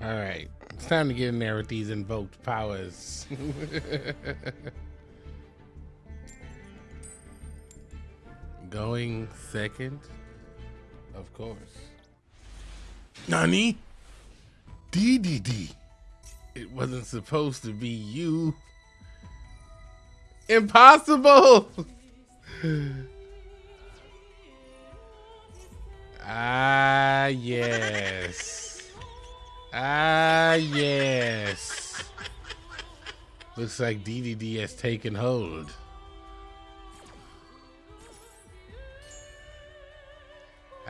All right, it's time to get in there with these invoked powers. Going second, of course. Nani? DDD. It wasn't supposed to be you. Impossible! ah, yes. Ah, yes. Looks like DDD has taken hold.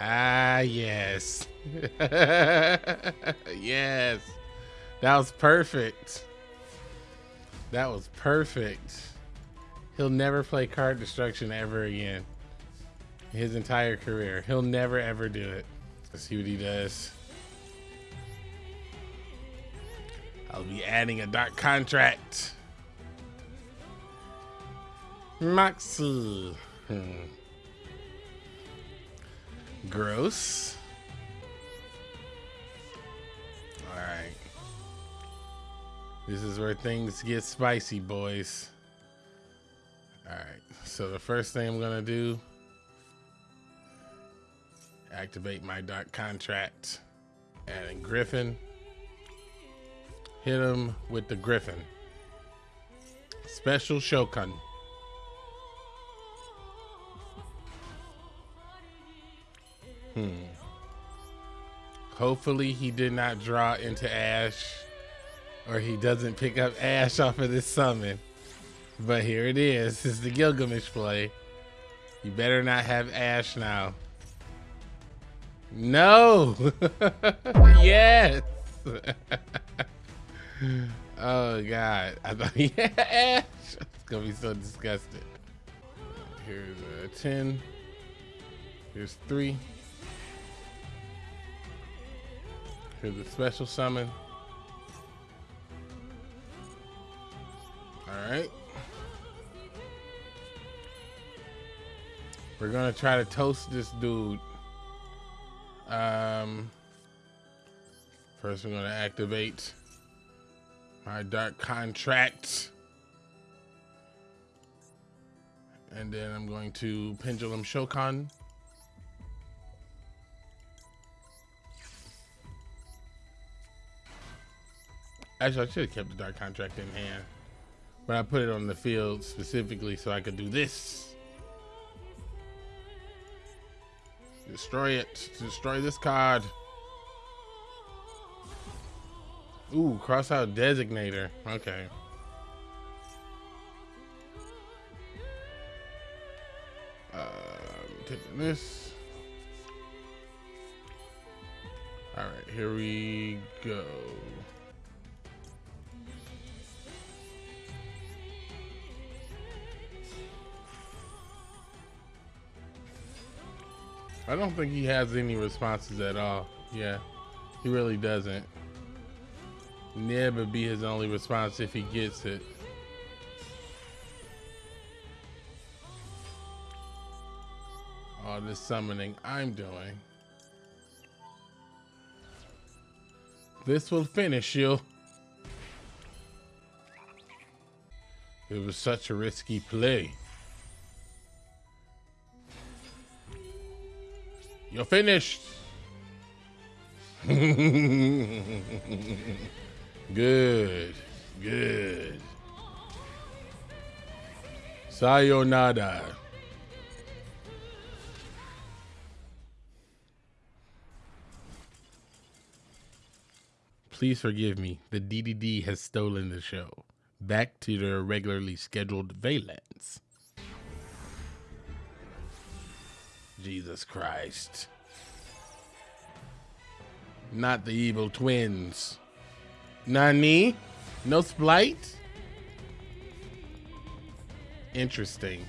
Ah, yes. yes. That was perfect. That was perfect. He'll never play card destruction ever again. His entire career. He'll never ever do it. Let's see what he does. I'll be adding a dark contract. Moxie. Hmm. Gross. Alright. This is where things get spicy, boys. Alright, so the first thing I'm gonna do activate my dark contract and Griffin. Hit him with the Griffin. Special Shokan. Hmm. Hopefully he did not draw into Ash or he doesn't pick up Ash off of this summon. But here it is. Is the Gilgamesh play. You better not have Ash now. No! yes! oh god. I thought Ash. It's gonna be so disgusted. Here's a 10. Here's three. Here's a special summon. All right. We're gonna try to toast this dude. Um, first we're gonna activate my dark contract. And then I'm going to Pendulum Shokan. Actually, I should have kept the dark contract in hand. But I put it on the field specifically so I could do this. Destroy it. Destroy this card. Ooh, cross out designator. Okay. Um, taking this. All right, here we go. I don't think he has any responses at all. Yeah, he really doesn't. Never be his only response if he gets it. All this summoning I'm doing. This will finish you. It was such a risky play. You're finished. good. Good. Sayonara. Please forgive me. The DDD has stolen the show. Back to their regularly scheduled Vaylantz. Jesus Christ. Not the evil twins. Nani? No splight? Interesting.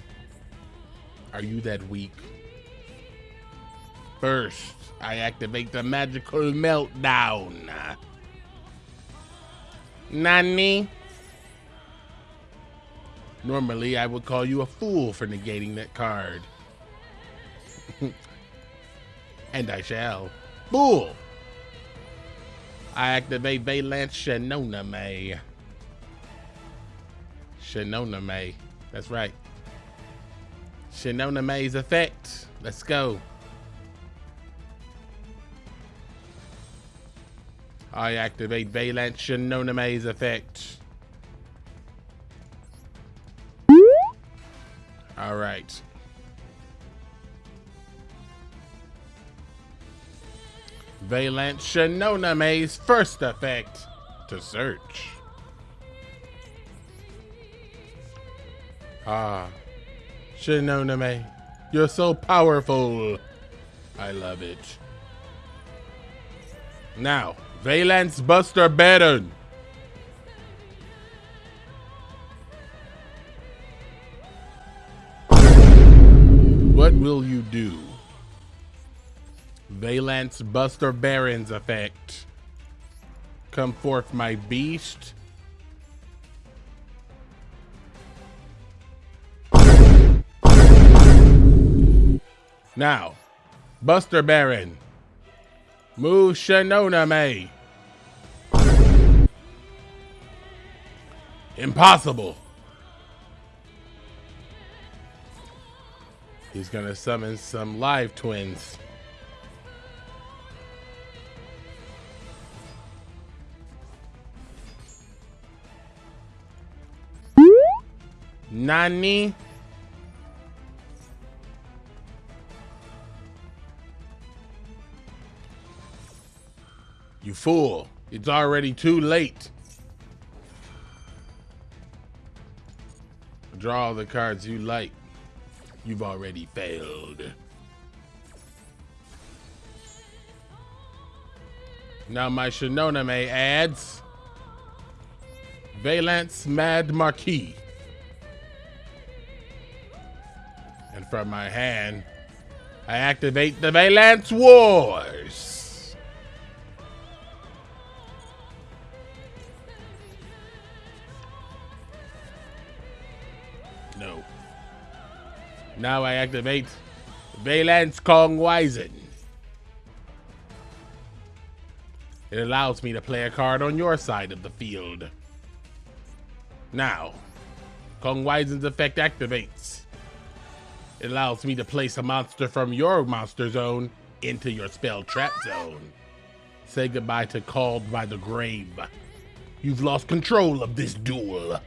Are you that weak? First, I activate the magical meltdown. Nani? Normally, I would call you a fool for negating that card. and I shall. Fool! I activate Vaylantz Shinonome. Shinonome. That's right. Shinonome's effect. Let's go. I activate Vaylantz Shinonome's effect. All right. Vaylantz Shinonome's first effect to search. Ah, Shinonome, you're so powerful. I love it. Now, Vaylantz Buster Baron. What will you do? Vaylantz Buster Baron's effect. Come forth, my beast. Now, Buster Baron. Move Shinonome. Impossible. He's gonna summon some live twins. Nani? You fool. It's already too late. Draw all the cards you like. You've already failed. Now my Shinonome adds Vaylantz Mad Marquis. From my hand, I activate the Vaylantz Wars. No. Now I activate Vaylantz Konig Wissen. It allows me to play a card on your side of the field. Now, Konig Wissen's effect activates. It allows me to place a monster from your monster zone into your spell trap zone. Say goodbye to Called by the Grave. You've lost control of this duel.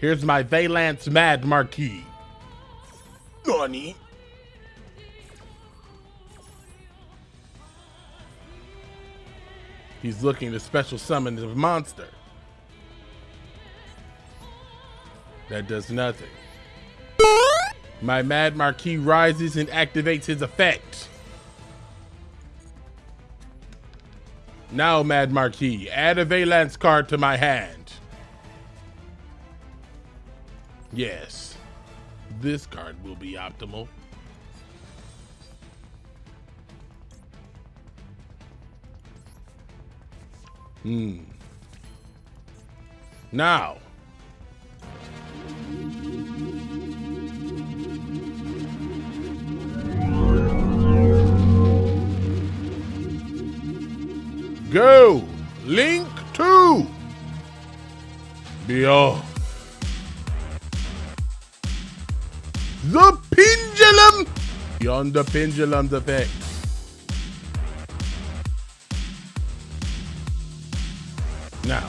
Here's my Vaylantz Mad Marquis. Nani? He's looking to special summon the monster. That does nothing. My Mad Marquis rises and activates his effect. Now, Mad Marquis, add a Vaylantz card to my hand. Yes, this card will be optimal. Hmm. Now, go. Link two. Beyond. The pendulum. Beyond the pendulum's effect. Now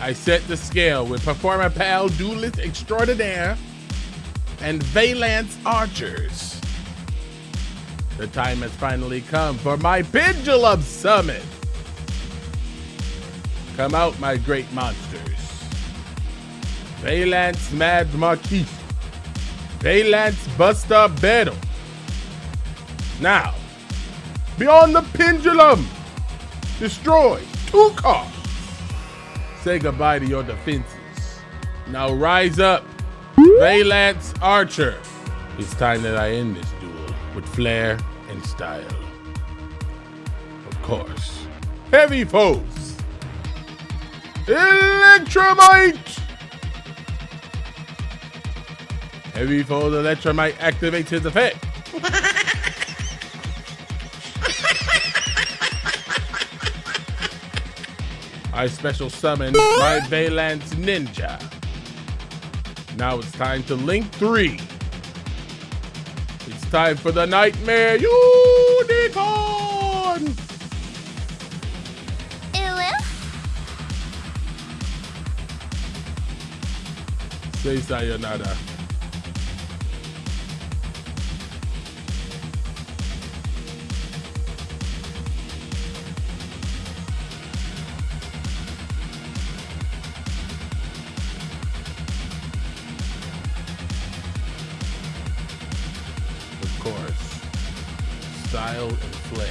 i set the scale with performer pal duelist extraordinaire and valence archers the time has finally come for my Pendulum Summon. Come out, my great monsters. Vaylantz Mad Marquis. Vaylantz Buster Baron. Now, beyond the pendulum, destroy two cards. Say goodbye to your defenses. Now rise up, Vaylantz Archer. It's time that I end this duel with flair and style. Of course, Heavy Foes, Electrumite! Heavy Foes Electrumite activates his effect. I special summon my Vaylantz Ninja. Now it's time to Link 3 time for the Knightmare Unicorn! Say sayonara. Style and flair.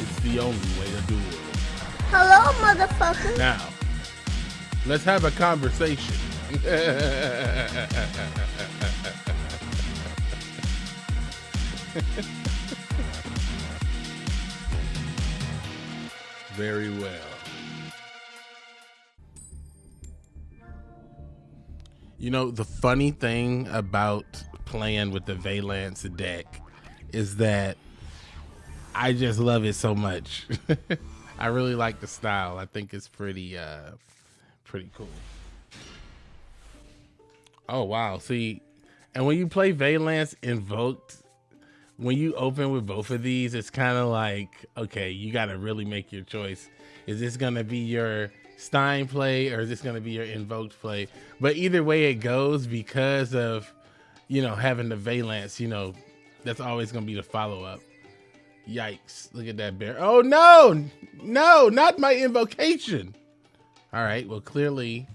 It's the only way to do it. Hello, motherfucker. Now, let's have a conversation. Very well. You know, the funny thing about playing with the Vaylantz deck is that I just love it so much. I really like the style. I think it's pretty uh pretty cool. Oh wow. See, and when you play Vaylantz Invoked, when you open with both of these, it's kind of like, okay, you got to really make your choice. Is this going to be your Stein play or is this going to be your Invoked play? But either way it goes, because of, you know, having the Vaylantz, you know, that's always going to be the follow up. Yikes. Look at that bear. Oh, no, no, not my invocation. All right. Well, clearly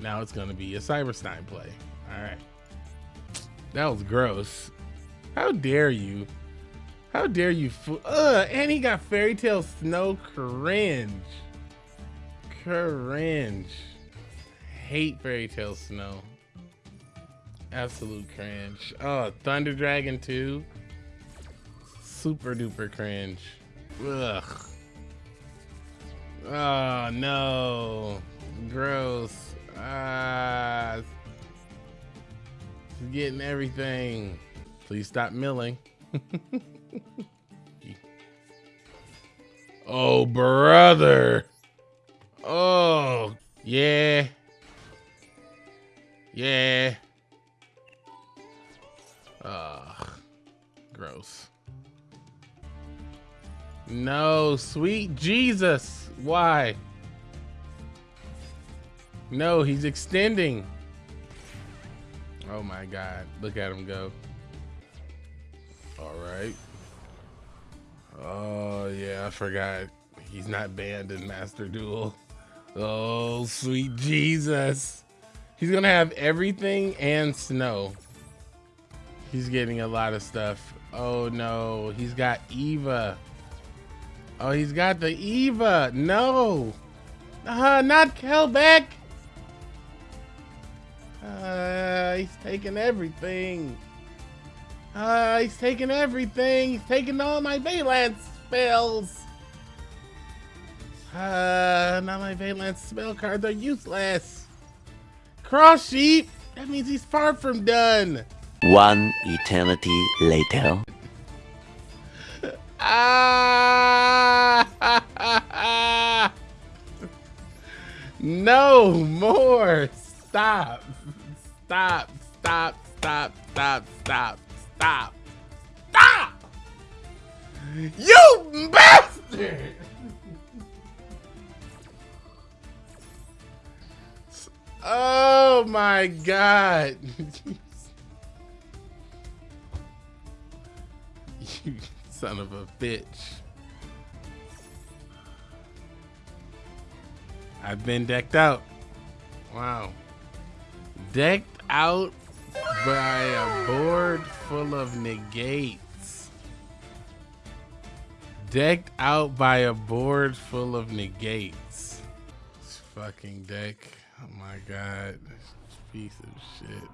now it's going to be a Cyberstein play. All right. That was gross. How dare you? How dare you? Ugh, and he got Fairy Tale Snow cringe. Cringe. Hate Fairy Tale Snow. Absolute cringe. Oh, Thunder Dragon 2. Super duper cringe. Ugh. Oh no. Gross. Ah. He's getting everything. Please stop milling. oh, brother. Oh, yeah. Yeah. Ugh. Gross. No, sweet Jesus. Why? No, he's extending. Oh my God. Look at him go. All right. Oh, yeah, I forgot. He's not banned in Master Duel. Oh, sweet Jesus. He's to have everything and snow. He's getting a lot of stuff. Oh, no. He's got Eva. Oh, he's got the Eva. No. Uh, not Kelbeck. Uh, he's taking everything. Uh, he's taking everything. He's taking all my Vaylantz spells. Uh, now my Vaylantz spell cards are useless. Cross sheep. That means he's far from done. One eternity later. Ah! No more. Stop. Stop. Stop. Stop. Stop. Stop. Stop. Stop. You bastard. Oh my god. you son of a bitch. I've been decked out. Wow. Decked out by a board full of negates. Decked out by a board full of negates. This fucking deck. Oh my god. This piece of shit.